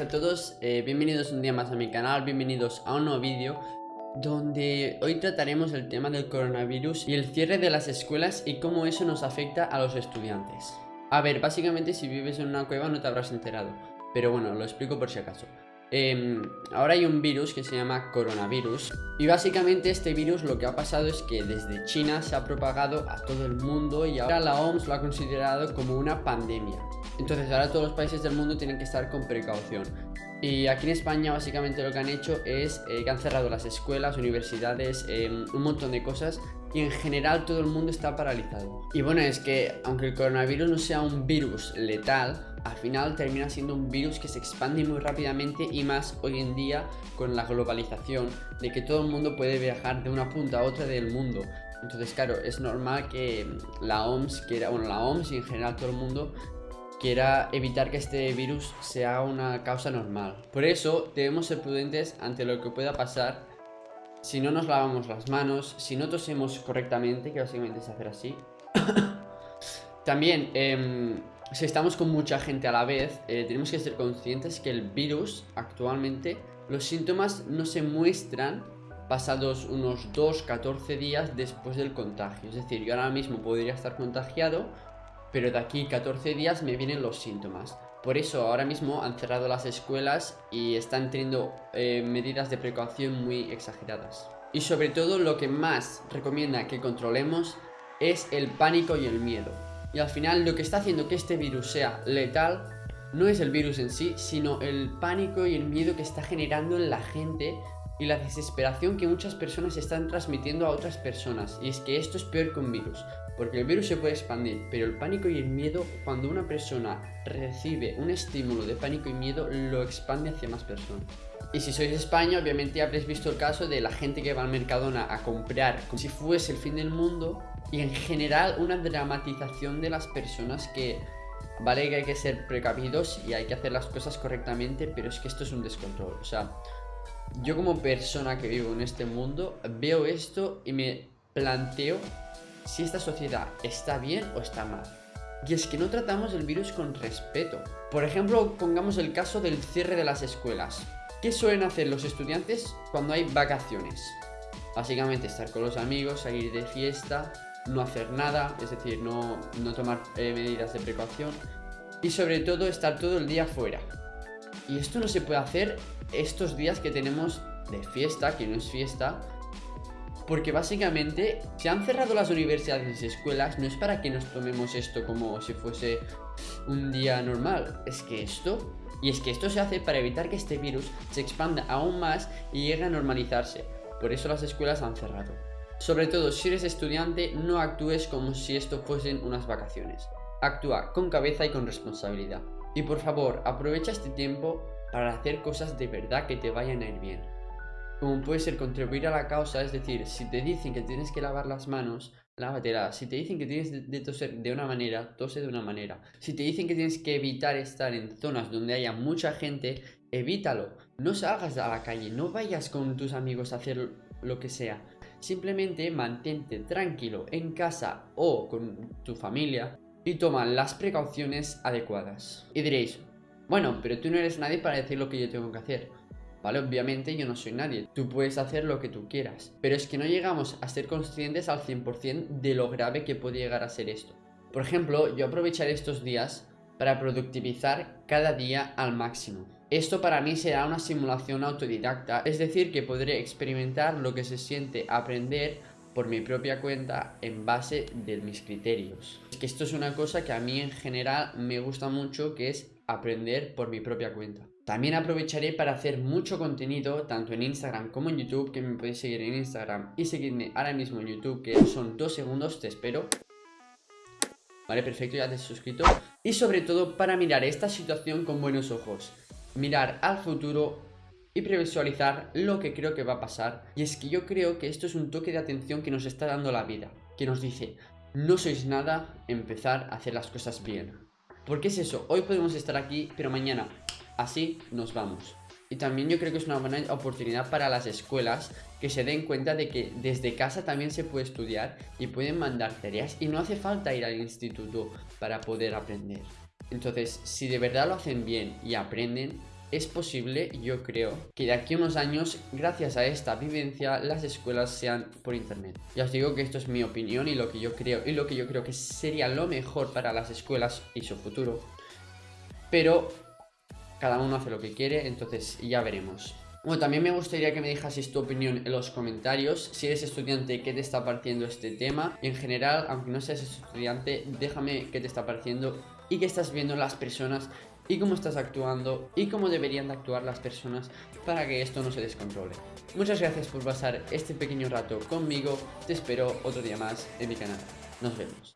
a todos, eh, bienvenidos un día más a mi canal, bienvenidos a un nuevo vídeo donde hoy trataremos el tema del coronavirus y el cierre de las escuelas y cómo eso nos afecta a los estudiantes. A ver, básicamente si vives en una cueva no te habrás enterado, pero bueno, lo explico por si acaso. Em, ahora hay un virus que se llama coronavirus y básicamente este virus lo que ha pasado es que desde China se ha propagado a todo el mundo y ahora la OMS lo ha considerado como una pandemia. Entonces ahora todos los países del mundo tienen que estar con precaución. Y aquí en España básicamente lo que han hecho es eh, que han cerrado las escuelas, universidades, em, un montón de cosas y en general todo el mundo está paralizado. Y bueno, es que aunque el coronavirus no sea un virus letal, al final termina siendo un virus que se expande muy rápidamente y más hoy en día con la globalización de que todo el mundo puede viajar de una punta a otra del mundo. Entonces, claro, es normal que la OMS quiera, bueno, la OMS y en general todo el mundo quiera evitar que este virus sea una causa normal. Por eso debemos ser prudentes ante lo que pueda pasar si no nos lavamos las manos, si no tosemos correctamente, que básicamente es hacer así. También, eh, si estamos con mucha gente a la vez, eh, tenemos que ser conscientes que el virus actualmente, los síntomas no se muestran pasados unos 2-14 días después del contagio. Es decir, yo ahora mismo podría estar contagiado, pero de aquí 14 días me vienen los síntomas. Por eso ahora mismo han cerrado las escuelas y están teniendo eh, medidas de precaución muy exageradas. Y sobre todo lo que más recomienda que controlemos es el pánico y el miedo. Y al final lo que está haciendo que este virus sea letal no es el virus en sí, sino el pánico y el miedo que está generando en la gente y la desesperación que muchas personas están transmitiendo a otras personas. Y es que esto es peor que un virus, porque el virus se puede expandir, pero el pánico y el miedo, cuando una persona recibe un estímulo de pánico y miedo, lo expande hacia más personas. Y si sois de España, obviamente habréis visto el caso de la gente que va al Mercadona a comprar como si fuese el fin del mundo y en general una dramatización de las personas que vale que hay que ser precavidos y hay que hacer las cosas correctamente, pero es que esto es un descontrol. O sea, yo como persona que vivo en este mundo veo esto y me planteo si esta sociedad está bien o está mal. Y es que no tratamos el virus con respeto. Por ejemplo, pongamos el caso del cierre de las escuelas. ¿Qué suelen hacer los estudiantes cuando hay vacaciones? Básicamente estar con los amigos, salir de fiesta, no hacer nada, es decir, no, tomar eh, medidas de precaución y sobre todo estar todo el día fuera. Y esto no se puede hacer estos días que tenemos de fiesta, que no es fiesta, porque básicamente se han cerrado las universidades y escuelas no es para que nos tomemos esto como si fuese un día normal, es que esto... Y es que esto se hace para evitar que este virus se expanda aún más y llegue a normalizarse. Por eso las escuelas han cerrado. Sobre todo si eres estudiante, no actúes como si esto fuesen unas vacaciones. Actúa con cabeza y con responsabilidad. Y por favor, aprovecha este tiempo para hacer cosas de verdad que te vayan a ir bien. Como puede ser contribuir a la causa, es decir, si te dicen que tienes que lavar las manos, lávatelas. Si te dicen que tienes de toser de una manera, tose de una manera. Si te dicen que tienes que evitar estar en zonas donde haya mucha gente, evítalo. No salgas a la calle, no vayas con tus amigos a hacer lo que sea. Simplemente mantente tranquilo en casa o con tu familia y toma las precauciones adecuadas. Y diréis, bueno, pero tú no eres nadie para decir lo que yo tengo que hacer. Vale, obviamente yo no soy nadie, tú puedes hacer lo que tú quieras, pero es que no llegamos a ser conscientes al 100% de lo grave que puede llegar a ser esto. Por ejemplo, yo aprovecharé estos días para productivizar cada día al máximo. Esto para mí será una simulación autodidacta, es decir, que podré experimentar lo que se siente aprender por mi propia cuenta en base de mis criterios. Es que esto es una cosa que a mí en general me gusta mucho, que es aprender por mi propia cuenta. También aprovecharé para hacer mucho contenido, tanto en Instagram como en YouTube, que me podéis seguir en Instagram y seguirme ahora mismo en YouTube, que son dos segundos, te espero. Vale, perfecto, ya te has suscrito. Y sobre todo para mirar esta situación con buenos ojos mirar al futuro y previsualizar lo que creo que va a pasar. Y es que yo creo que esto es un toque de atención que nos está dando la vida, que nos dice, no sois nada, empezar a hacer las cosas bien. Porque es eso, hoy podemos estar aquí, pero mañana así nos vamos. Y también yo creo que es una buena oportunidad para las escuelas que se den cuenta de que desde casa también se puede estudiar y pueden mandar tareas y no hace falta ir al instituto para poder aprender. Entonces, si de verdad lo hacen bien y aprenden, es posible, yo creo, que de aquí a unos años, gracias a esta vivencia, las escuelas sean por internet. Ya os digo que esto es mi opinión y lo que yo creo, y lo que yo creo que sería lo mejor para las escuelas y su futuro. Pero cada uno hace lo que quiere, entonces ya veremos. Bueno, también me gustaría que me dejases tu opinión en los comentarios. Si eres estudiante, ¿qué te está pareciendo este tema? En general, aunque no seas estudiante, déjame qué te está pareciendo y qué estás viendo las personas y cómo estás actuando y cómo deberían de actuar las personas para que esto no se descontrole. Muchas gracias por pasar este pequeño rato conmigo. Te espero otro día más en mi canal. Nos vemos.